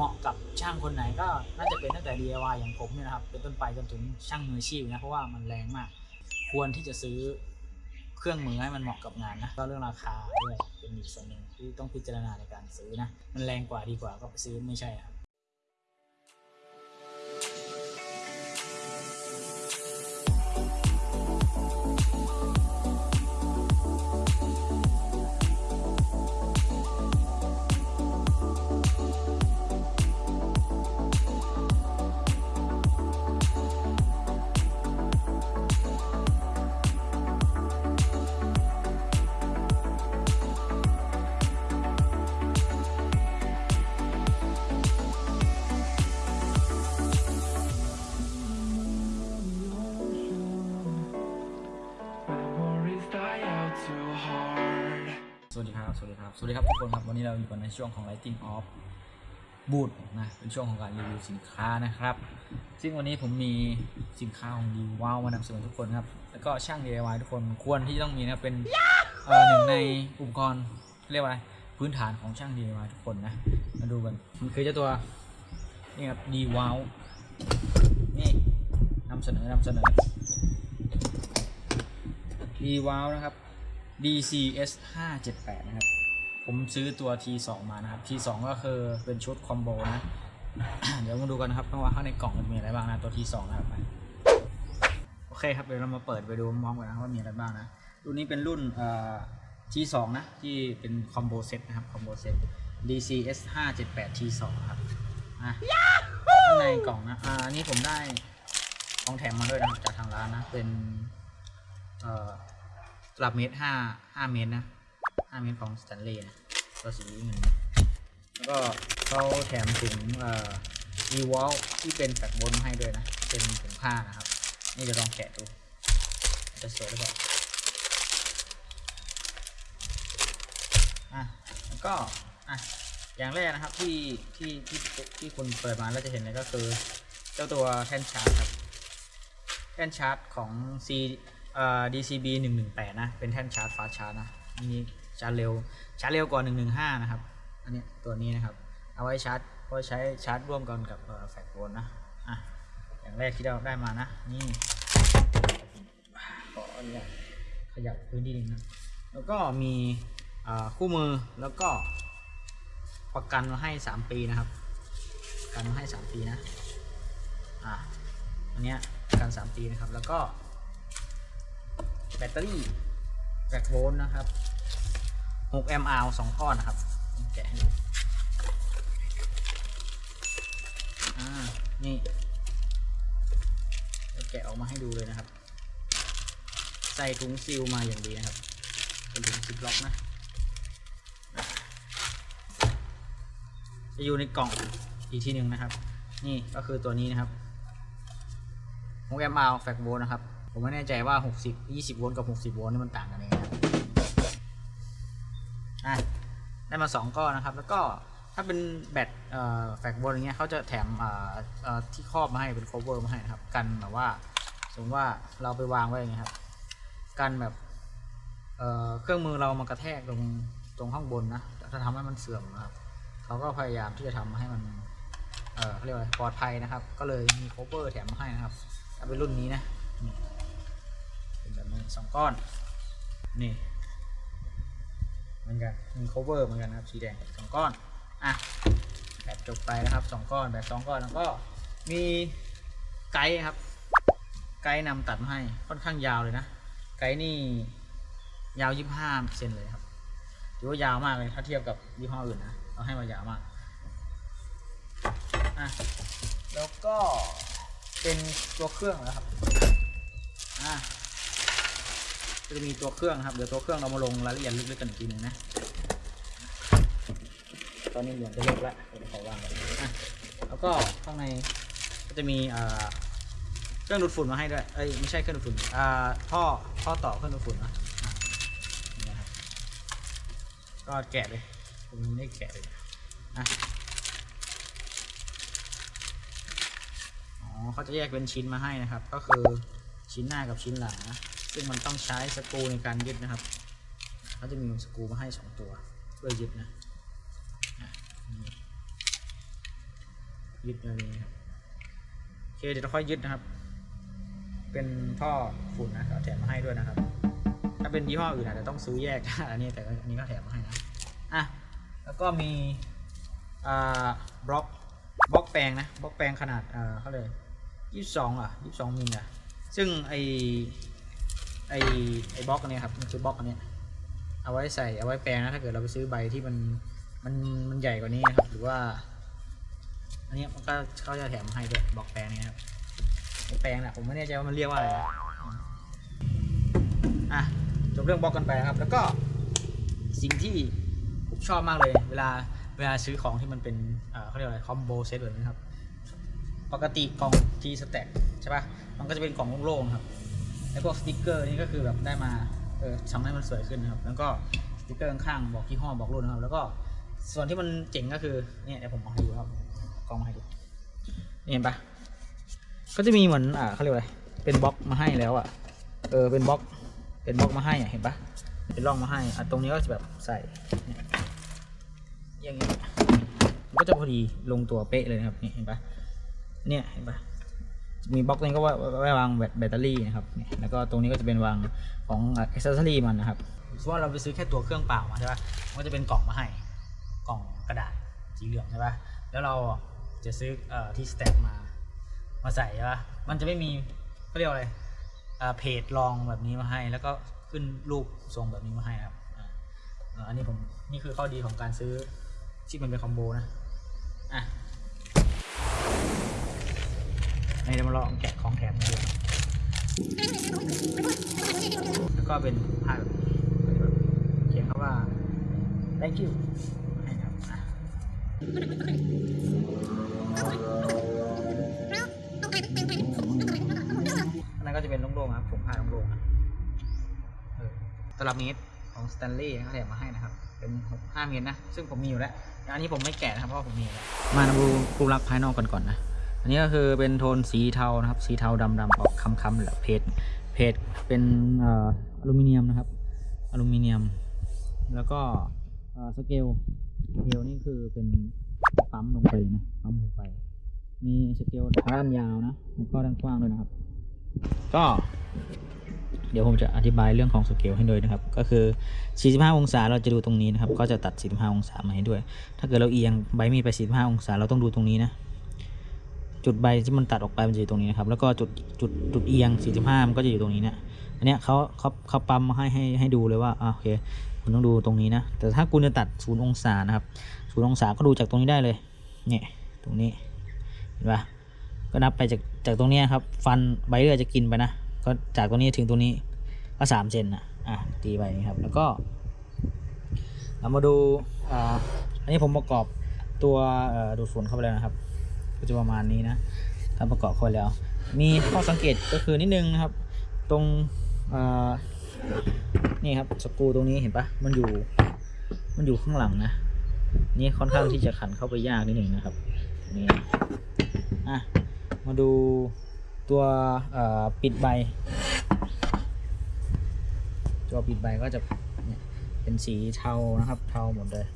เหมาะกับช่างคนไหนก็น่าจะเป็นตั้งแต่ DIY อย่างผมเนี่ยนะครับ เป็นต้นไปจนถึงช่างมืออาชีพนะเพราะว่ามันแรงมาก ควรที่จะซื้อเครื่องมือให้มันเหมาะกับงานนะก็เรื่องราคาด้วยเป็นอีกส่วนหนึ่งที่ต้องพิจารณาในการซื้อนะมันแรงกว่าดีกว่าก็ไปซื้อไม่ใช่ครับ สวัสดีครับ สวัสดีครับ สวัสดีครับทุกคนครับ วันนี้เราอยู่กันในช่วงของ Lighting Off Boot นะ เป็นช่วงของการรีวิวสินค้านะครับ ซึ่งวันนี้ผมมีสินค้าของดีว้าวมานำเสนอทุกคนครับ แล้วก็ช่าง DIY ทุกคนควรที่จะต้องมีนะเป็นเอ่อหนึ่งในอุปกรณ์เรียกว่าพื้นฐานของช่าง DIY ทุกคนนะ มาดูกัน มันคือเจ้าตัวนี่ครับดีว้าวนี่นำเสนอนำเสนอดีว้าวนะครับ DCS 578นะครับ ผมซื้อตัว T2 มานะครับ T2 ก็คือเป็นชุด combo นะ เดี๋ยวมาดูกันนะครับว่าข้างในกล่องมันมีอะไรบ้างนะตัว T2 นะครับ โอเคครับเดี๋ยวเรามาเปิดไปดูมองกันนะว่ามีอะไรบ้างนะ รุ่นนี้เป็นรุ่นเอ่อ T2 นะที่เป็น combo set นะครับ combo set DCS 578 T2 ครับอะข้างในกล่องนะอ่าอันนี้ผมได้ของแถมมาด้วยนะจากทางร้านนะเป็น เอ่อตลับเมตรห้าห้าเมตรนะห้าเมตรของสแตนเลย์นะตัวสีเงินแล้วก็เขาแถมถุงเอ่ออีวอลที่เป็นแฟกบนมาให้ด้วยนะ เป็นถุงผ้านะครับ นี่จะลองแกะดู จะสวยหรือเปล่าอะแล้วก็อะอย่างแรกนะครับที่ที่ที่ที่คุณเปิดมาแล้วจะเห็นเลยก็คือ เจ้าตัวแท่นชาร์จครับ แท่นชาร์จของ C อ่อ DCB 118 นะ เป็นแท่นชาร์จ fast charge นะอันนี้ชาร์จเร็ว ชาร์จเร็วกว่า 115 นะครับ อันนี้ตัวนี้นะครับ เอาไว้ชาร์จเอาไว้ใช้ชาร์จร่วมกันกับ FlexVolt นะ อะ อย่างแรกที่เราได้มานะ นี่ขออนุญาตขยับพื้นที่นิดนึงนะแล้วก็มีคู่มือแล้วก็ประกันมาให้ 3 ปีนะครับประกันมาให้ 3 ปีนะ อะ อันเนี้ยประกัน 3 ปีนะครับ แล้วก็ แบตเตอรี่แบตโวลต์นะครับ6แอมป์อสองก้อนนะครับแกะให้ดูอ่านี่แกะออกมาให้ดูเลยนะครับ ใส่ถุงซีลมาอย่างดีนะครับ เป็นถุง zip lock นะจะอยู่ในกล่องอีกทีหนึ่งนะครับ นี่ก็คือตัวนี้นะครับ6แอมป์ FlexVolt นะครับ ผมไม่แน่ใจว่า 60 20 โวลต์กับ 60 โวลต์นี่มันต่างกันยังไงนะครับอะได้มา 2 ก้อนนะครับ แล้วก็ถ้าเป็นแบต FlexVolt อย่างเงี้ยเขาจะแถมที่ครอบมาให้เป็น cover มาให้นะครับ กันแบบว่า สมมติว่าเราไปวางไว้อย่างเงี้ยครับ กันแบบเเครื่องมือเรามากระแทกตรงตรงข้างบนนะ ถ้าทำให้มันเสื่อมนะครับเขาก็พยายามที่จะทำให้มันเเรียกว่าปลอดภัยนะครับ ก็เลยมี cover แถมมาให้นะครับถ้าเป็นรุ่นนี้นะ สองก้อน นี่เหมือนกันมี cover เหมือนกันนะครับสีแดงสองก้อนอะแบบจบไปนะครับสองก้อนแบบสองก้อนแล้วก็มีไกด์ครับ ไกด์นำตัดมาให้ค่อนข้างยาวเลยนะ ไกด์นี่ยาวยี่ห้าเซนเลยครับถือว่ายาวมากเลยถ้าเทียบกับยี่ห้ออื่นนะเอาให้มายาวมากอะแล้วก็เป็นตัวเครื่องนะครับอะ จะมีตัวเครื่องครับเดี๋ยวตัวเครื่องเรามาลงรายละเอียดลึกๆกันอีกทีหนึ่งนะตอนนี้เหมือนจะเลิกแล้วเดี๋ยวขอวางก่อนอะแล้วก็ข้างในก็จะมีเครื่องดูดฝุ่นมาให้ด้วยเอ้ยไม่ใช่เครื่องดูดฝุ่นอ่าท่อท่อต่อเครื่องดูดฝุ่นนะนี่นะครับก็แกะเลยผมไม่แกะเลยอะอ๋อเขาจะแยกเป็นชิ้นมาให้นะครับ ก็คือชิ้นหน้ากับชิ้นหลังนะ ซึ่งมันต้องใช้สกรูในการยึดนะครับเขาจะมีสกรูมาให้สองตัวเพื่อยึดนะยึดอะไรอย่างเงี้ยครับโอเคเดี๋ยวเราค่อยยึดนะครับ เป็นท่อฝุ่นนะเขาแถมมาให้ด้วยนะครับ ถ้าเป็นยี่ห้ออื่นอาจจะต้องซื้อแยกอันนี้แต่อันนี้ก็แถมมาให้นะอะแล้วก็มีอ่าบล็อกบล็อกแปลงนะบล็อกแปลงขนาดอ่าเขาเลยยี่สิบสองอะยี่สิบสองมิลอะซึ่งไอ ไอไอบล็อกอันนี้ครับมันคือบล็อกอันนี้เอาไว้ใส่เอาไว้แปลงนะถ้าเกิดเราไปซื้อใบที่มันมันมันใหญ่กว่านี้นะครับหรือว่า อันนี้มันก็เขาจะแถมมาให้ด้วยบล็อกแปลงนี้ครับแปลงนะผมไม่แน่ใจว่ามันเรียกว่าอะไรนะอะจบเรื่องบล็อกกันไปครับ แล้วก็สิ่งที่ผมชอบมากเลย เวลาเวลาซื้อของที่มันเป็นเขาเรียกอะไรคอมโบเซตแบบนี้ครับปกติกล่อง TSTAK ใช่ป่ะมันก็จะเป็นกล่องโล่งๆครับ แล้วพวกสติกเกอร์นี่ก็คือแบบได้มาเออทำให้มันสวยขึ้นนะครับ แล้วก็สติกเกอร์ข้างๆบอกยี่ห้อบอกรุ่นนะครับ แล้วก็ส่วนที่มันเจ๋งก็คือเนี่ยเดี๋ยวผมเอาให้ดูครับกล้องมาให้ดูเห็นปะก็จะมีเหมือนอ่าเขาเรียกว่าอะไรเป็นบล็อกมาให้แล้วอะเออเป็นบล็อกเป็นบล็อกมาให้อะเห็นปะเป็นร่องมาให้อะตรงนี้ก็จะแบบใส่อย่างนี้มันก็จะพอดีลงตัวเป๊ะเลยนะครับนี่เห็นปะเนี่ยเห็นปะ มีบล็อกนี้ก็ไว้ไว้วางแบตเตอรี่นะครับ แล้วก็ตรงนี้ก็จะเป็นวางของ accessory มันนะครับสมมติว่าเราไปซื้อแค่ตัวเครื่องเปล่ามาใช่ปะมันก็จะเป็นกล่องมาให้ กล่องกระดาษสีเหลืองใช่ปะแล้วเราจะซื้อ TSTAK มา มาใส่ใช่ปะมันจะไม่มีเขาเรียกอะไรเพจรองแบบนี้มาให้ แล้วก็ขึ้นรูปทรงแบบนี้มาให้ครับออันนี้ผมนี่คือข้อดีของการซื้อที่มันเป็นคอมโบนะอะ ให้เรามาลองแกะของแถมดูแล้วก็เป็นผ้าแบบนี้เขียนคำว่า thank you ให้นะครับอันนั้นก็จะเป็นโล่งๆนะครับถุงผ้าโล่งๆนะเออตลับเมตรของสแตนลีย์เขาแถมมาให้นะครับ เป็น5เมตรนะ ซึ่งผมมีอยู่แล้ว อันนี้ผมไม่แกะนะครับเพราะผมมีแล้ว มาดูรูปลักษณ์ภายนอกกันก่อนนะ อันนี้ก็คือเป็นโทนสีเทานะครับ สีเทาดำดำออกคล้ำๆแหละเพจเพจเป็นอลูมิเนียมนะครับ อลูมิเนียม แล้วก็สเกลสเกลนี่คือเป็นปั๊มลงไปนะปั๊มลงไป มีสเกลด้านยาวนะแล้วก็ด้านกว้างด้วยนะครับ ก็ เดี๋ยวผมจะอธิบายเรื่องของสเกลให้ด้วยนะครับ ก็คือ 45 องศาเราจะดูตรงนี้นะครับ ก็จะตัด 45 องศามาให้ด้วย ถ้าเกิดเราเอียงใบมีดไป 45 องศาเราต้องดูตรงนี้นะ จุดใบที่มันตัดออกไปมันจะอยู่ตรงนี้นะครับ แล้วก็จุดจุดจุดเอียง 45 มันก็จะอยู่ตรงนี้เนะอันเนี้ยเขาเขาเขาปั๊มมาให้ให้ให้ดูเลยว่าอ่าโอเค คุณต้องดูตรงนี้นะ แต่ถ้าคุณจะตัด0องศานะครับ0องศาก็ดูจากตรงนี้ได้เลย เนี่ย ตรงนี้ เห็นปะก็นับไปจากจากตรงเนี้ยครับ ฟันใบเลือดจะกินไปนะ ก็จากตรงนี้ถึงตรงนี้ก็สามเซนนะอะตีไปนี่ครับ แล้วก็เรามาดูอ่าอันนี้ผมประกอบตัวดูดฝุ่นเข้าไปแล้วนะครับ ก็จะประมาณนี้นะถ้าประกอบเข้าแล้ว มีข้อสังเกตก็คือนิดนึงนะครับ ตรงนี่ครับสกรูตรงนี้เห็นปะมันอยู่ มันอยู่ข้างหลังนะนี่ค่อนข้างที่จะขันเข้าไปยากนิดหนึ่งนะครับนี่อะมาดูตัวปิดใบตัวปิดใบก็จะเป็นสีเทานะครับ เทาหมดเลย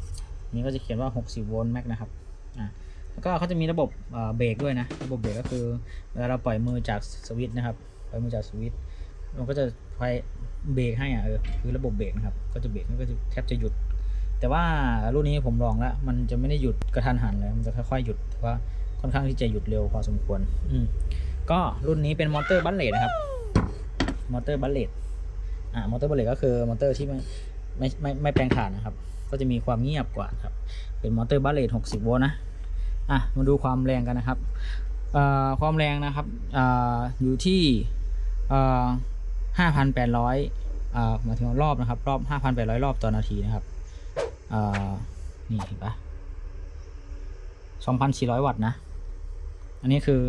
นี่ก็จะเขียนว่า 60 โวลต์แม็กนะครับ อะ ก็เขาจะมีระบบเบรกด้วยนะ ระบบเบรกก็คือเวลาเราปล่อยมือจากสวิตช์นะครับ ปล่อยมือจากสวิตช์มันก็จะไฟเบรกให้อะเออคือระบบเบรกนะครับ ก็จะเบรกมันก็จะแทบจะหยุด แต่ว่ารุ่นนี้ผมลองแล้ว มันจะไม่ได้หยุดกระทันหันเลย มันจะค่อยๆหยุดแต่ว่าค่อนข้างที่จะหยุดเร็วพอสมควร อืมก็รุ่นนี้เป็นมอเตอร์ brushless นะครับ มอเตอร์ brushless อ่ามอเตอร์ brushless ก็คือมอเตอร์ที่ไม่ไม่ไม่ไม่แปรงถ่านนะครับ ก็จะมีความเงียบกว่าครับ เป็นมอเตอร์ brushless 60 โวลต์นะ อะมาดูความแรงกันนะครับความแรงนะครับออยู่ที่เอ่อ5,800อ่าหมาถึงรอบนะครับ รอบ5,800รอบต่อนาทีนะครับนี่เห็นปะ2,400วัตต์นะ อันนี้คือ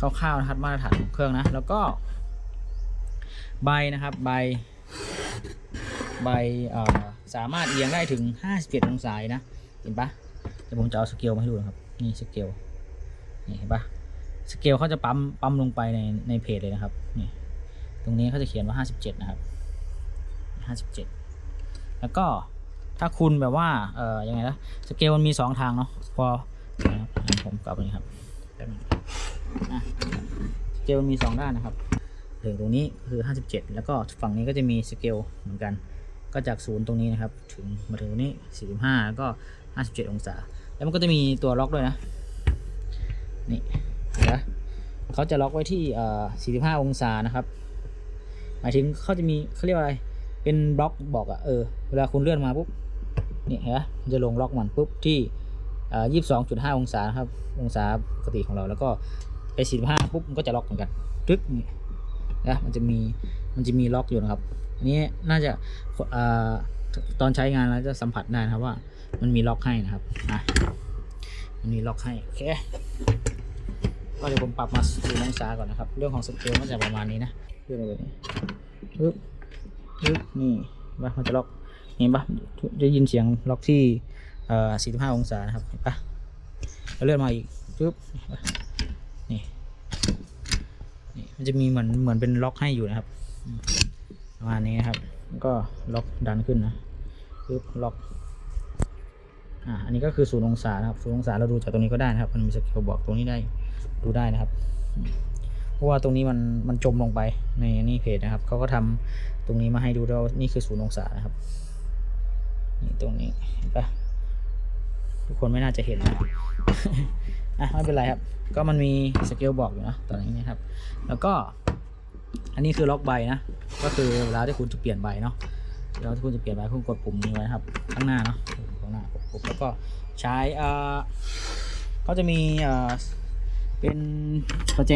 คร่าวๆนะครับมาตรฐานของเครื่องนะ แล้วก็ ใบนะครับ ใบ ใบสามารถเอียงได้ถึง57องศานะ เห็นปะเดี๋ยวผมจะเอาสเกลมาให้ดูนะครับ นี่สเกลนี่เห็นปะสเกลเขาจะปั๊มปั๊มลงไปในในเพจเลยนะครับนี่ตรงนี้เขาจะเขียนว่า 57 นะครับ 57 แล้วก็ถ้าคุณแบบว่าเอ่อยังไงนะสเกลมันมี 2 ทางเนาะพอนะครับผมกลับไปนี่ครับสเกลมีสองด้านนะครับถึงตรงนี้คือ 57 แล้วก็ฝั่งนี้ก็จะมีสเกลเหมือนกัน ก็จากศูนย์ตรงนี้นะครับ ถึงมาถึงตรงนี้ 45 แล้วก็ 57 องศา แล้วมันก็จะมีตัวล็อกด้วยนะ นี่เห็นไหมเขาจะล็อกไว้ที่เอ่อ45 องศานะครับ หมายถึงเขาจะมีเขาเรียกว่าอะไร เป็นบล็อกบอกอะเออ เวลาคุณเลื่อนมาปุ๊บ นี่เห็นไหมมันจะลงล็อกมันปุ๊บที่เอ่อ22.5 องศาครับ องศาปกติของเรา แล้วก็ไป 45 ปุ๊บมันก็จะล็อกเหมือนกัน ตึ๊กนี่นะ มันจะมี มันจะมีล็อกอยู่นะครับ อันนี้น่าจะอตอนใช้งานแล้วจะสัมผัสได้นะครับว่า มันมีล็อกให้นะครับอะมันมีล็อกให้โอเคก็เดี๋ยวผมปรับมาสี่องศาก่อนนะครับ เรื่องของสเกลก็จะประมาณนี้นะเรื่องอะไรนี้ปึ๊บปึ๊บนี่ปะมันจะล็อกเห็นปะจะยินเสียงล็อกที่เอ่อ45 องศานะครับเห็นปะแล้วเลื่อนมาอีกปึ๊บนี่นี่มันจะมีเหมือนเหมือนเป็นล็อกให้อยู่นะครับประมาณนี้นะครับก็ล็อกดันขึ้นนะปึ๊บล็อก อ่าอันนี้ก็คือศูนย์องศานะครับศูนย์องศาเราดูจากตรงนี้ก็ได้นะครับ มันมีสเกลบอกตรงนี้ได้ดูได้นะครับเพราะว่าตรงนี้มันมันจมลงไปในนี่เพจนะครับเขาก็ทำตรงนี้มาให้ดูแล้วานี่คือศูนย์องศานะครับนี่ตรงนี้เห็นปะทุกคนไม่น่าจะเห็นนะอะไม่เป็นไรครับ ก็มันมีสเกลบอกอยู่นะตอนนี้นะครับ แล้วก็อันนี้คือล็อกใบนะ ก็คือเวลาที่คุณจะเปลี่ยนใบเนาะ เวลาที่คุณจะเปลี่ยนใบคุณกดปุ่มนี้ไว้ครับ ข้างหน้าเนาะข้างหน้ากดปุ่มแล้วก็ใช้เอ่อเขาจะมีเอ่อเป็นประแจ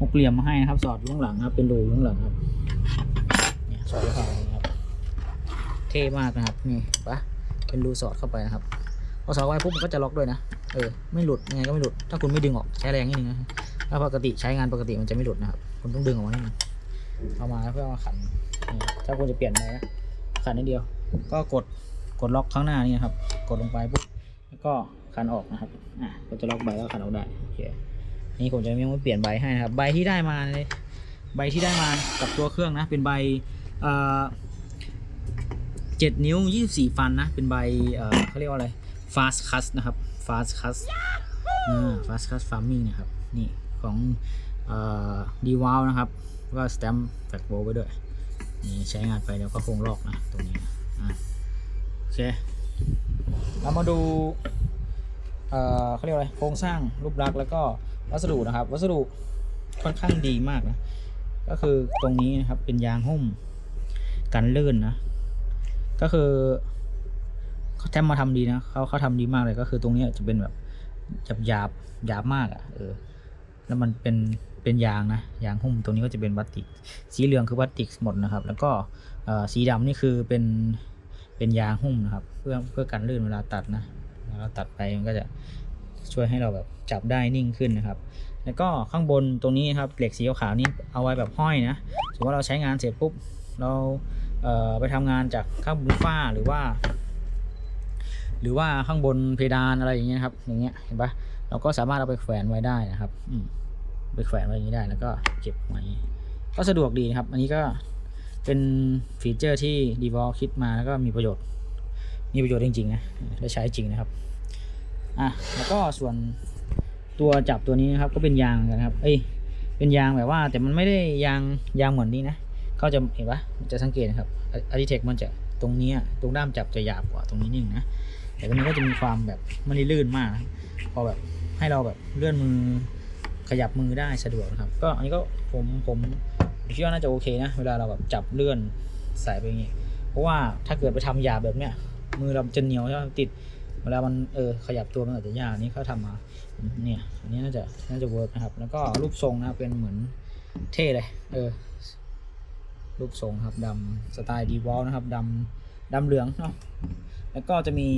หกเหลี่ยมมาให้นะครับ สอดอยู่ข้งหลังครับเป็นรูอยู่ข้งหลังครับเนี่ยสอดอยู่ข้างหลังนะครับเท่มากนะครับนี่ปะเป็นรูสอดเข้าไปนะครับพอสอดเข้ปุ๊บมันก็จะล็อกด้วยนะเออไม่หลุดยังไงก็ไม่หลุดถ้าคุณไม่ดึงออกใช้แรงนิดนึงนะถ้าปกติใช้งานปกติมันจะไม่หลุดนะครับคุณต้องดึงออกมานิดนึง เอามาเพื่อมาขันถ้าคุณจะเปลี่ยนไปนะขันนิดเดียว ก็กดกดล็อกข้างหน้านี่นะครับ กดลงไปปุ๊บแล้วก็ขันออกนะครับอะก็จะล็อกใบแล้วขันออกได้โอเคนี่ผมจะยังไม่เปลี่ยนใบให้นะครับ ใบที่ได้มาเลยใบที่ได้มากับตัวเครื่องนะ เป็นใบเอ่อเจ็ดนิ้วยี่สิบสี่ฟันนะ เป็นใบเอ่อเขาเรียกว่าอะไร fast cut นะครับ fast cut อ่า fast cut farming นะครับ นี่ของเอ่อดีวาลนะครับ ก็สแตมป์แฟกโบไว้ด้วยนี่ใช้งานไปแล้วก็คงลอกนะตรงนี้อะโอเคเรามาดูเอ่อเขาเรียกว่าอะไรโครงสร้างรูปลักษณ์แล้วก็วัสดุนะครับ วัสดุค่อนข้างดีมากนะก็คือตรงนี้นะครับเป็นยางหุ้มกันลื่นนะก็คือเขาแทมมาทำดีนะเขาเขาทำดีมากเลยก็คือตรงนี้จะเป็นแบบหยาบหยาบหยาบมากอะ่ะเออแล้วมันเป็น เป็นยางนะยางหุ้มตรงนี้ก็จะเป็นพลาสติก สีเหลืองคือพลาสติกหมดนะครับ แล้วก็สีดำนี่คือเป็นเป็นยางหุ้มนะครับ เพื่อเพื่อกันลื่นเวลาตัดนะเราตัดไปมันก็จะช่วยให้เราแบบจับได้นิ่งขึ้นนะครับ แล้วก็ข้างบนตรงนี้ครับเหล็กสีขาวนี่เอาไว้แบบห้อยนะสมมติว่าเราใช้งานเสร็จปุ๊บเราเไปทำงานจากข้างบนฝ้าหรือว่า หรือว่าข้างบนเพดานอะไรอย่างเงี้ยครับอย่างเงี้ยเห็นปะเราก็สามารถเอาไปแขวนไว้ได้นะครับอืม ไปแขวนไว้อย่างนี้ได้แล้วก็เก็บไว้ก็สะดวกดีนะครับ อันนี้ก็เป็นฟีเจอร์ที่ d e v o l คิดมาแล้วก็มีประโยชน์ มีประโยชน์จริงๆนะได้ใช้จริงนะครับอะแล้วก็ส่วนตัวจับตัวนี้นะครับก็เป็นยางนกันนะครับเอ้ยเป็นยางแบบว่า แต่มันไม่ได้ยางยางเหมือนนี้นะเขาจะเห็นปะจะสังเกตนะครับอาร์ติเทคมันจะตรงนี้ตรงด้ามจับจะหยาบกว่าตรงนี้นิดนึงนะแต่ตรงนี้ก็จะมีความแบบไม่ลื่นมากนะพอแบบให้เราแบบเลื่อนมือ ขยับมือได้สะดวกนะครับ ก็อันนี้ก็ผมผมคิดว่าน่าจะโอเคนะ เวลาเราแบบจับเลื่อนใส่ไปอย่างงี้ เพราะว่าถ้าเกิดไปทำหยาบแบบเนี้ยมือเราจะเหนียวใช่ไหมติดเวลามันเออขยับตัวมันอาจจะยากอันนี้เขาทำมาเนี่ยอันนี้น่าจะน่าจะ work นะครับ แล้วก็รูปทรงนะเป็นเหมือนเท่เลยเออรูปทรงครับดำสไตล์ DeWalt นะครับดำดำเหลืองเนาะแล้วก็จะมี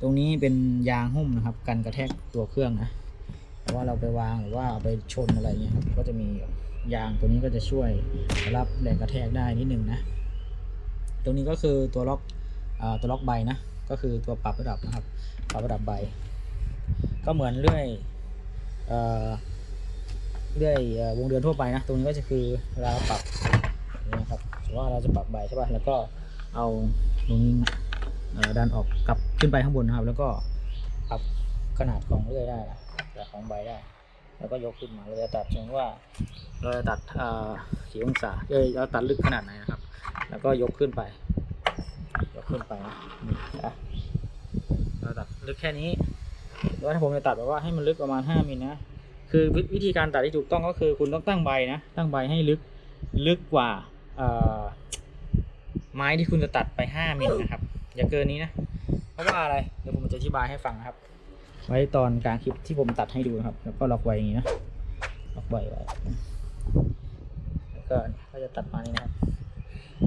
ตรงนี้เป็นยางหุ้มนะครับ กันกระแทกตัวเครื่องนะ ว่าเราไปวางหรือว่าไปชนอะไรเงี้ยครับก็จะมียางตัวนี้ก็จะช่วยรับแรงกระแทกได้นิดนึงนะตรงนี้ก็คือตัวล็อกอตัวล็อกใบนะก็คือตัวปรับระดับนะครับปรับระดับใบ ก็เหมือนเลื่อยเอเรื่อยวงเดือนทั่วไปนะตรงนี้ก็จะคือเวลาเราปรับนะครับสมมติว่าเราจะปรับใบใช่ป่ะแล้วก็เอาตรงนี้ดันออกกลับขึ้นไปข้างบนนะครับ แล้วก็ปรับขนาดของเลื่อยได้นะ แต่ของใบได้ แล้วก็ยกขึ้นมาเราจะตัดสมมติว่า เราจะตัดกี่องศาเอ้ยเราตัดลึกขนาดไหนนะครับ แล้วก็ยกขึ้นไป ยกขึ้นไปนะเราตัดลึกแค่นี้หรือว่าถ้าผมจะตัดแบบว่าให้มันลึกประมาณ5มิลนะ คือวิธีการตัดที่ถูกต้องก็คือคุณต้องตั้งใบนะ ตั้งใบให้ลึกลึกกว่าไม้ที่คุณจะตัดไป 5มิลนะครับ อย่าเกินนี้นะ เพราะว่าอะไร เดี๋ยวผมจะอธิบายให้ฟังนะครับ ไว้ตอนกลางคลิปที่ผมตัดให้ดูนะครับ แล้วก็ล็อกไว้อย่างนี้นะล็อกไว้ไว้แล้วก็ก็จะตัดมานี่นะครับ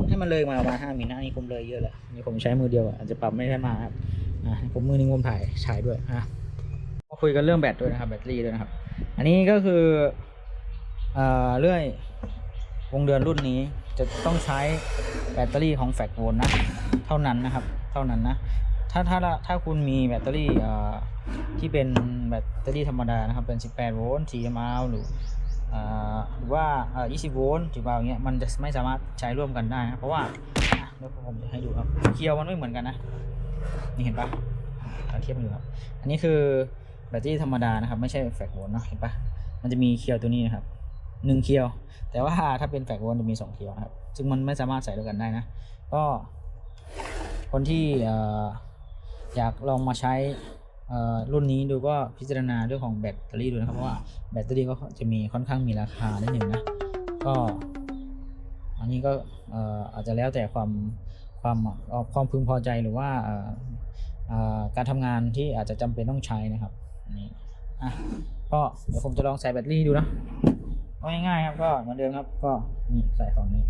ให้มันเลยมาประมาณ5มิลนะนี่ผมเลยเยอะแหละนี่ผมใช้มือเดียวอาจจะปรับไม่ได้มาครับอ่าผมมือนึงผมถ่ายฉายด้วยอะมาคุยกันเรื่องแบตด้วยนะครับ แบตเตอรี่ด้วยนะครับ อันนี้ก็คือเอ่อเรื่อยวงเดือนรุ่นนี้จะต้องใช้แบตเตอรี่ของแฟกโวลนะ เท่านั้นนะครับ เท่านั้นนะ ถ้าถ้าถ้าคุณมีแบตเตอรี่ที่เป็นแบตเตอรี่ธรรมดานะครับเป็น 18 โวลต์ 4mAh หรืออหรือว่าเอ่อ20 โวลต์10 mAh อย่างเงี้ยมันจะไม่สามารถใช้ร่วมกันได้นะเพราะว่าเดี๋ยวผมจะให้ดูครับเคียวมันไม่เหมือนกันนะ นี่เห็นปะเราเทียบกันดูครับ อันนี้คือแบตเตอรี่ธรรมดานะครับ ไม่ใช่ FlexVolt เนาะเห็นปะมันจะมีเขี้ยวตัวนี้นะครับหนึ่งเขี้ยว แต่ว่าถ้าเป็น FlexVolt จะมีสองเขี้ยวนะครับ ซึ่งมันไม่สามารถใส่ด้วยกันได้นะ ก็คนที่เอยากลองมาใช้รุ่นนี้ดูก็พิจารณาเรื่องของแบตเตอรี่ดูนะครับเพราะว่าแบตเตอรี่ก็จะมีค่อนข้างมีราคานิดหนึ่งนะก็อันนี้ก็เอ่อาจจะแล้วแต่ความความความพึงพอใจหรือว่าการทำงานที่อาจจะจำเป็นต้องใช้นะครับอันนี้อะก็เดี๋ยวผมจะลองใส่แบตเตอรี่ดูนะก็ง่ายๆครับก็เหมือนเดิมครับก็นี่ใส่ฝั่งนี้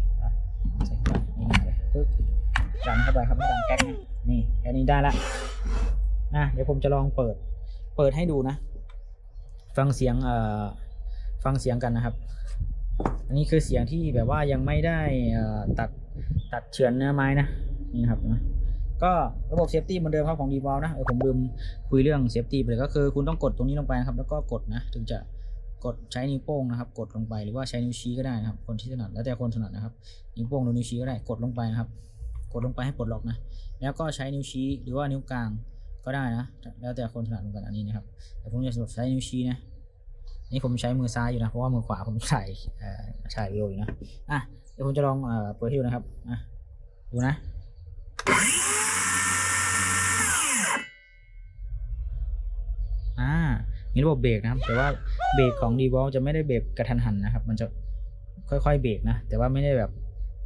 ใส่ไปนี่เลยปึ๊บ ดันเข้าไปครับไม่ดันแก๊กนี่แค่นี้ได้ละนะเดี๋ยวผมจะลองเปิด เปิดให้ดูนะ ฟังเสียงเอ่อฟังเสียงกันนะครับ อันนี้คือเสียงที่แบบว่ายังไม่ได้ตัดตัดเฉือนเนื้อไม้นะนี่ครับนะก็ระบบ safety เหมือนเดิมครับของ d e v o l นะเออผมลืมคุยเรื่อง safety ไปเลยก็คือคุณต้องกดตรงนี้ลงไปครับ แล้วก็กดนะถึงจะกดใช้นิ้วโป้งนะครับ กดลงไปหรือว่าใช้นิ้วชี้ก็ได้นะครับ คนที่ถนัดแล้วแต่คนถนัดนะครับนิ้วโป้งหรือนิ้วชี้ก็ได้กดลงไปนะครับ กดลงไปให้ปลดล็อกนะ แล้วก็ใช้นิ้วชี้หรือว่านิ้วกลางก็ได้นะ แล้วแต่คนถนัดเหมือนกันอันนี้นะครับ แต่ผมจะสำหรับใช้นิ้วชี้นะ นี่ผมใช้มือซ้ายอยู่นะ เพราะว่ามือขวาผมถ่ายอ่อถ่ายวิดีโออยู่นะ อะ เดี๋ยวผมจะลองเอ่อเปิดให้ดูนะครับ อะ ดูนะ อ่า มีระบบเบรกนะครับ แต่ว่าเบรกของ d e v o l จะไม่ได้เบรกกระทันหันนะครับ มันจะค่อยๆเบรกนะ แต่ว่าไม่ได้แบบ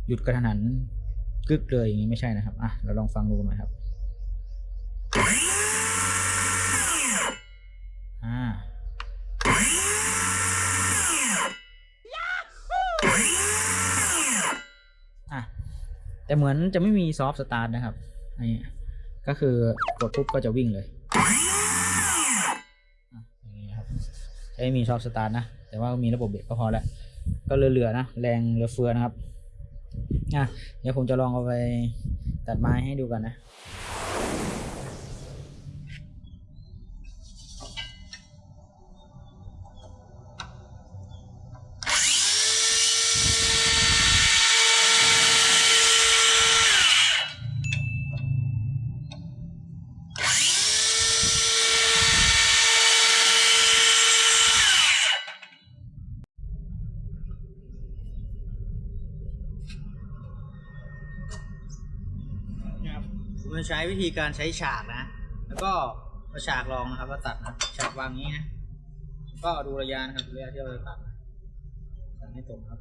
หยุดกระทันหัน กึกเลยอย่างนี้ไม่ใช่นะครับอะเราลองฟังดูหน่อยครับอ่าอะแต่เหมือนจะไม่มี soft start นะครับอันนี้ก็คือกดปุ๊บก็จะวิ่งเลยอย่างนี้ครับไม่มี soft start นะ แต่ว่ามีระบบเบรกก็พอแล้ว ก็เหลือๆนะ แรงเหลือเฟือนะครับ อะเดี๋ยวผมจะลองเอาไปตัดไม้ให้ดูกันนะ ผมจะใช้วิธีการใช้ฉากนะ แล้วก็เอาฉากรองนะครับแล้วตัดนะ ฉากวางนี้นะ ก็ดูระยะนะครับระยะที่เราจะตัดตัดให้ตรงครับ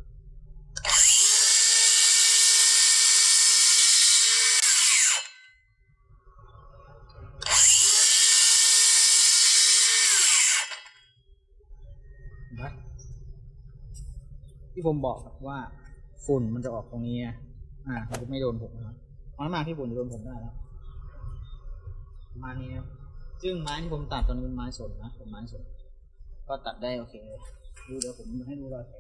เห็นปะที่ผมบอกว่าฝุ่นมันจะออกตรงนี้อ่ามันจะไม่โดนผมนะ น้อยมากที่ฝุ่นจะโดนผมได้แล้วประมาณนี้ครับซึ่งไม้ที่ผมตัดตอนนี้เป็นไม้สนนะเป็นไม้สนก็ตัดได้โอเคดูเดี๋ยวผมให้ดูรอยแผล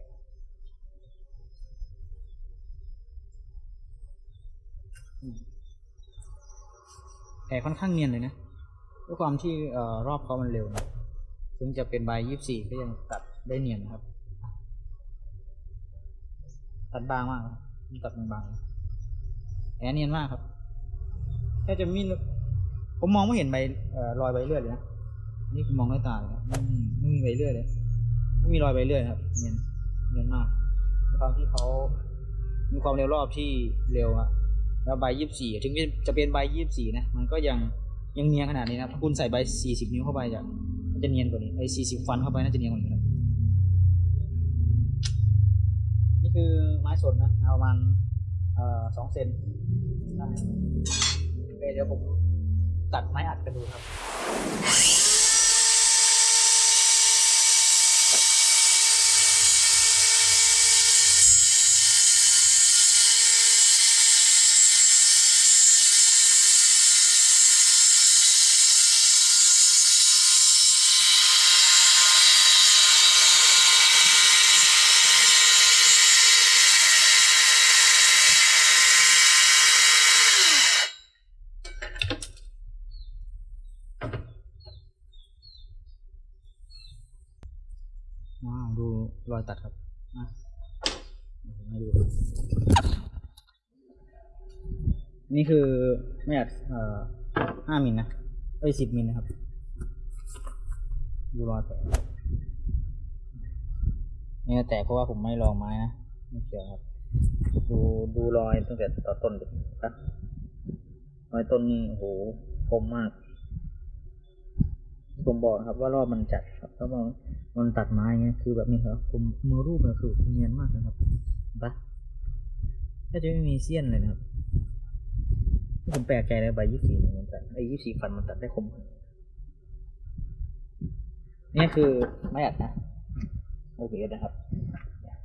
แผลค่อนข้างเนียนเลยนะด้วยความที่อรอบเขามันเร็วนะถึงจะเป็นใบยี่สี่ก็ยังตัดได้เนียนนะครับ ตัดบางมากครับมันตัดบางๆ แผลเนียนมากครับแค่จะมีผมมองไม่เห็นใบรอยใบเลือดเลยนะนี่คือมองด้วยตาเลยครับไม่มีใบเลือยเลยไม่มีรอยใบเลือยครับเนียนเนียนมากความที่เขามีความเร็วรอบที่เร็วอะแล้วใบยี่สิบสี่ถึงจะเป็นใบยี่สิบสี่นะมันก็ยังยังเนียนขนาดนี้นะคุณใส่ใบสี่สิบนิ้วเข้าไปจะจะเนียนกว่านี้ไอ้สี่สิบฟันเข้าไปน่าจะเนียนกว่านี้ครับนี่คือไม้สนนะเอาประมาณสองเซน ได้โอเคเดี๋ยวผมตัดไม้อัดกันดูครับ ว้าวดูรอยตัดครับอะเดี๋ยวผมให้ดู นี่คือไม่อัดเอ่อห้ามิลนะเอ้ยสิบมิลนะครับ ดูรอยแตกนี่แตกเพราะว่าผมไม่ลองไม้นะไม่เกี่ยวครับ ดูดูรอยตั้งแต่ต่อต้นดิครับรอยต้นนี่โหคมมากผมบอกครับว่ารอบมันจัดครับแล้วมันมันตัดไม้เงี้ยคือแบบนี้ครับผมมือรูปเนี่ยคือเนียนมากนะครับปะถ้าจะไม่มีเสี้ยนเลยนะครับ ผมแปลกใจเลยใบยี่สี่มันตัดไอ้ยี่สี่ฟันมันตัดได้คมนี่คือไม้อัดนะโอเคนะครับเนี่ย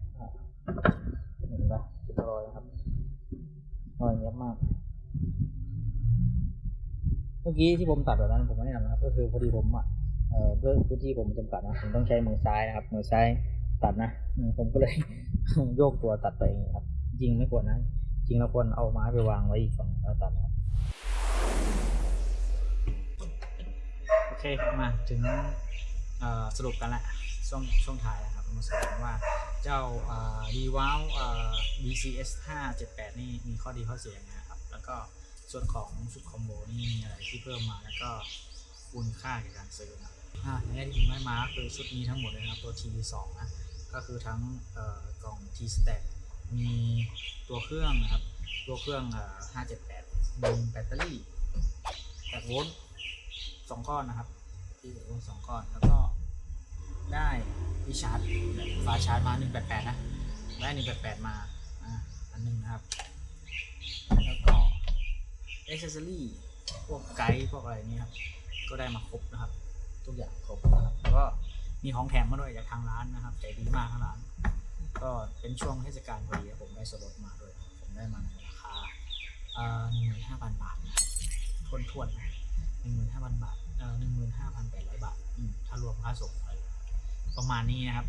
ห็นปะรอยครับรอยเนี้ยมาก เมื่อกี้ที่ผมตัดแบบนั้นผมไม่ได้ทำนะครับ ก็คือพอดีผมอะเอ่อด้วยพื้นที่ผมจำกัดนะผมต้องใช้มือซ้ายนะครับ มือซ้ายตัดนะอืมผมก็เลยโยกตัวตัดไปเองครับ จริงไม่ควรนะจริงเราควรเอาไม้ไปวางไว้อีกฝั่งแล้วตัดนะ อเคมาถึงสรุปกันละช่วงช่วงท้ายนะครับมาสรุปกันว่าเจ้าดีวาว BCS 578 นี่มีข้อดีข้อเสียยังไงครับ แล้วก็ส่วนของชุดคอมโบนี่มีอะไรที่เพิ่มมาแล้วก็คุณค่าในการซื้อนะอ่าในแง่ที่ผมได้มาคือชุดนี้ทั้งหมดเลยนะครับตัว T2 นะก็คือทั้งกล่อง T Stack มีตัวเครื่องนะครับ ตัวเครื่อง 578 มีแบตเตอรี่8โวลต์ สองก้อนนะครับ ที่โวลต์สองก้อน แล้วก็ได้ที่ชาร์จฟ้าชาร์จมา188นะได้188มาอะอันหนึงนะครับ แล้วก็อเซอรี่พวกไกด์พวกอะไรนี่ครับ ก็ได้มาครบนะครับ ทุกอย่างครบนะครับแล้วก็มีของแถมมาด้วยจากทางร้านนะครับใจดีมากทางร้าน ก็เป็นช่วงเทศกาลพอดีผมได้ส่วนลดมาด้วย ผมได้มาในราคาหนึ่งหมื่นห้าพันบาทนะครับทวนทวนๆนะ หนึ่งหมื่นห้าพันบาทเอ่อหนึ่งหมื่นห้าพันแปดร้อยบาทอืมถ้ารวมค่าส่งอะไรประมาณนี้นะครับ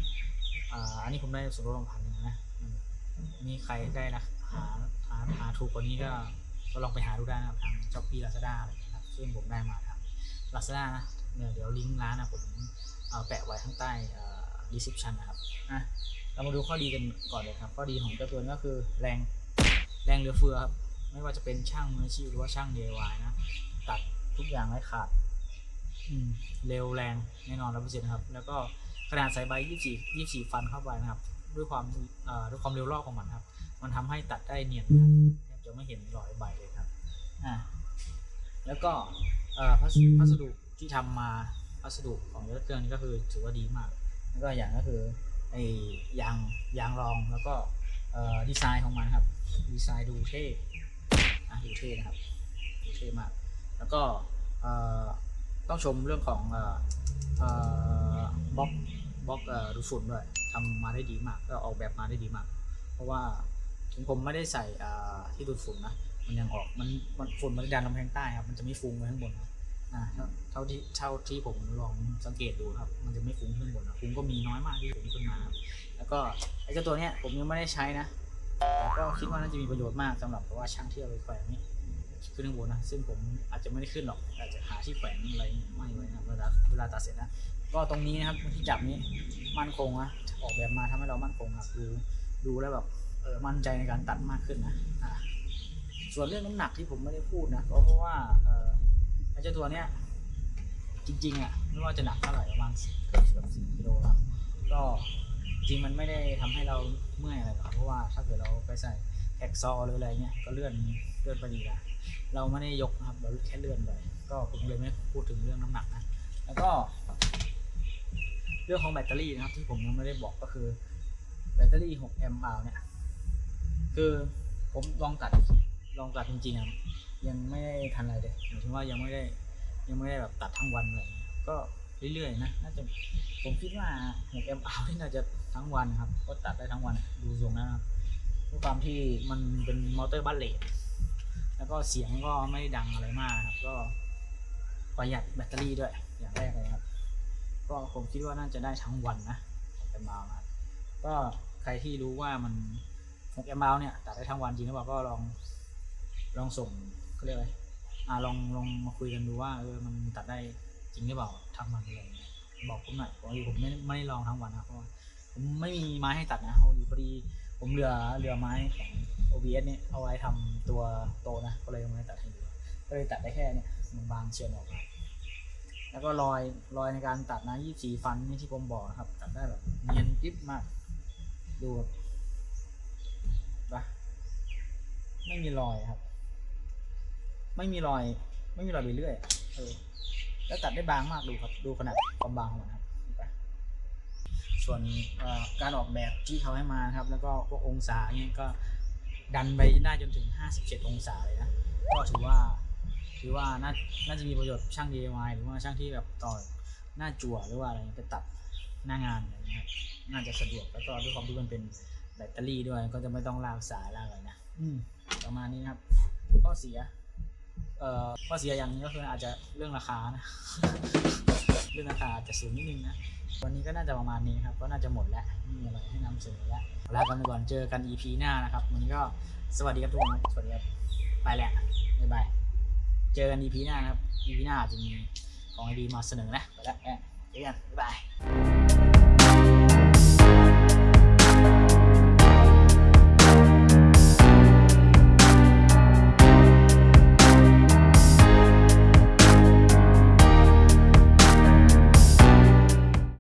อ่าอันนี้ผมได้ส่วนลดประมาณนึงนะอืมมีใครได้ราคาหาหาถูกกว่านี้ก็ก็ลองไปหาดูได้นะครับทางช้อปปี้ลาซาด้าอะไรอย่างเงี้ยครับซึ่งผมได้มาทางลาซาด้านะเดี๋ยวเดี๋ยวลิงก์ร้านนะผมเอาแปะไว้ข้างใต้เอ่อ description นะครับอะเรามาดูข้อดีกันก่อนเลยครับ ข้อดีของเจ้าตัวนี้ก็คือแรงแรงเหลือเฟือครับ ไม่ว่าจะเป็นช่างมืออาชีพหรือว่าช่าง DIY นะ ตัด ทุกอย่างไร้ขาดอืมเร็วแรงแน่นอนร้อยเปอร์เซ็นต์นะครับ แล้วก็ขนาดใส่ใบยี่สี่ยี่สี่ฟันเข้าไปนะครับ ด้วยความเอ่อด้วยความเร็วรอบของมันครับ มันทำให้ตัดได้เนียนนะครับแทบจะไม่เห็นรอยใบเลยครับอ่าแล้วก็เอ่อพัสพัสดุที่ทำมาพัสดุของรถเครื่องนี้ก็คือถือว่าดีมาก แล้วก็อย่างก็คือไอ้ยางยางรองแล้วก็เอ่อดีไซน์ของมันครับ ดีไซน์ดูเท่อะดูเท่นะครับดูเท่มาก แล้วก็ต้องชมเรื่องของออบล็อกบล็อกเอ่อดูดฝุ่นด้วยทำมาได้ดีมาก ก็ออกแบบมาได้ดีมาก เพราะว่าถึงผมไม่ได้ใส่ที่ดูดฝุ่นนะมันยังออกมันมันฝุ่นมันดันลำแพงใต้ครับมันจะไม่ฟุ้งไปข้างบนนะเท่าเท่าที่เท่าที่ผมลองสังเกตดูครับ มันจะไม่ฟุ้งขึ้นบนนะฟุ้งก็มีน้อยมากที่ฟุ้งขึ้นมาครับแล้วก็ไอ้เจ้าตัวเนี้ยผมยังไม่ได้ใช้นะแต่ก็คิดว่าน่าจะมีประโยชน์มากสำหรับเพราะว่าช่างที่เอาไปแขวนนี่ ขึ้นข้างบนนะ ซึ่งผมอาจจะไม่ได้ขึ้นหรอก อาจจะหาที่แขวนอะไรไม่ไว้นะเวลาเวลาตัดเสร็จนะ ก็ตรงนี้นะครับที่จับนี้มั่นคงนะ ออกแบบมาทำให้เรามั่นคงครับดูดูแล้วแบบเออมั่นใจในการตัดมากขึ้นนะอ่าส่วนเรื่องน้ำหนักที่ผมไม่ได้พูดนะก็เพราะว่าเออไอ้เจ้าตัวเนี้ยจริงๆอะไม่ว่าจะหนักเท่าไหร่ประมาณเกือบเกือบสี่กิโลครับก็จริงมันไม่ได้ทำให้เราเมื่อยอะไรหรอกเพราะว่าถ้าเกิดเราไปใส่แท็กซอหรืออะไรเงี้ยก็เลื่อนเลื่อนไปดีละ เราไม่ได้ยกนะครับ เราแค่เลื่อนไปก็ผมเลยไม่พูดถึงเรื่องน้ำหนักนะ แล้วก็ เรื่องของแบตเตอรี่นะครับ ที่ผมยังไม่ได้บอกก็คือ แบตเตอรี่ 6 แอมป์เอาเนี่ย คือผมลองตัดลองตัดจริงๆอะยังไม่ได้ทันอะไรเลยหมายถึงว่ายังไม่ได้ยังไม่ได้แบบตัดทั้งวันอะไรอย่างเงี้ยก็เรื่อยๆนะน่าจะผมคิดว่า 6 แอมป์เอาที่น่าจะทั้งวันครับ ก็ตัดได้ทั้งวันดูทรงนะครับด้วยความที่มันเป็นมอเตอร์บัลเลต แล้วก็เสียงก็ไม่ดังอะไรมากครับ ก็ประหยัดแบตเตอรี่ด้วย อย่างแรกเลยครับ ก็ผมคิดว่าน่าจะได้ทั้งวันนะ6แอมป์เอานะครับก็ใครที่รู้ว่ามัน6แอมป์เนี่ยตัดได้ทั้งวันจริงหรือเปล่าก็ลองลองส่งเขาเรียกอะไรอ่าลองลองมาคุยกันดูว่าเออมันตัดได้จริงหรือเปล่าทั้งวันเงี้ยบอกผมหน่อยพอดีผมไม่ไม่ได้ลองทั้งวันนะเพราะว่าผมไม่มีไม้ให้ตัดนะพอดีพอดี ผมเหลือเหลือไม้ของ OBS เนี่ยเอาไว้ทำตัวโตนะ ก็เลยไม่ตัดให้ดูก็เลยตัดได้แค่เนี่ยมันบางเชือนออกมาแล้วก็รอยรอยในการตัดนะยี่สีฟันนี่ที่ผมบอกนะครับ ตัดได้แบบเนียนกริบมาก ดูแบบปะไม่มีรอยครับ ไม่มีรอย ไม่มีรอยไปเรื่อยเออแล้วตัดได้บางมากดูครับ ดูขนาดความบางของมันครับ ส่วนการออกแบบที่เขาให้มาครับ แล้วก็พวกองศาเนี่ยก็ดันไปได้จนถึง 57 องศาเลยนะก็ถือว่าถือว่าน่าน่าจะมีประโยชน์ช่าง DIY หรือว่าช่างที่แบบต่อหน้าจั่วหรือว่าอะไรไปตัดหน้างานอะไรเงี้ยน่าจะสะดวกแล้วก็ด้วยความที่มันเป็นแบตเตอรี่ด้วย ก็จะไม่ต้องลากสายลากอะไรนะอืมประมาณนี้นะครับข้อเสีย เอ่อข้อเสียอย่างนึงก็คืออาจจะเรื่องราคานะ เรื่องราคาจะสูงนิดนึงนะวันนี้ก็น่าจะประมาณนี้ครับ ก็น่าจะหมดแล้วไม่มีอะไรให้นำเสนอแล้วลากันไปก่อนเจอกัน EP หน้านะครับ วันนี้ก็สวัสดีครับทุกคนสวัสดีครับไปแล้วบ๊ายบายเจอกัน EP หน้านะครับ EP หน้าอาจจะมีของดีมาเสนอนะไปแล้วแอะเจอกันบ๊ายบาย